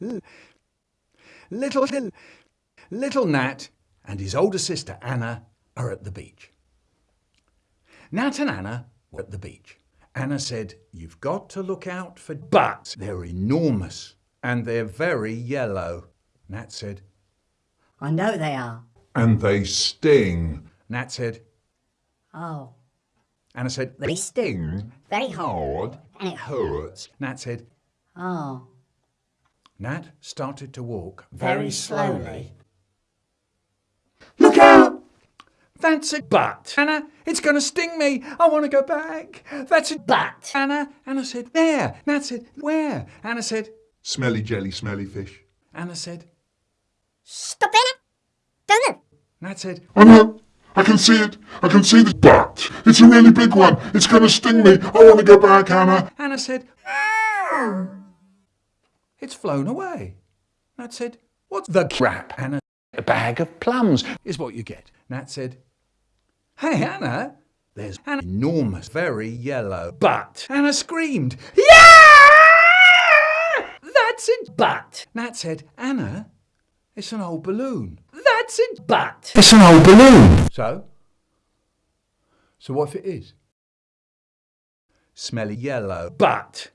Little, little, little Nat and his older sister Anna are at the beach. Nat and Anna were at the beach. Anna said, You've got to look out for butts. They're enormous and they're very yellow. Nat said, I know they are. And they sting. Nat said, Oh. Anna said, They sting very hard and it hurts. Nat said, Oh. Nat started to walk Very very slowly. slowly. Look out! That's a bat, Anna, it's going to sting me. I want to go back. That's a bat, Anna. Anna said, there. Nat said, where? Anna said, Smelly jelly, smelly fish. Anna said, stop it. Don't move. Nat said, oh, I know. I can see it. I can see the bat. It's a really big one. It's going to sting me. I want to go back, Anna. Anna said, it's flown away. Nat said, what's the crap? Anna, a bag of plums is what you get. Nat said, hey, Anna, there's an enormous, very yellow butt. Anna screamed, yeah! That's a butt. Nat said, Anna, it's an old balloon. That's a butt. It's an old balloon. So? So what if it is? Smelly yellow butt.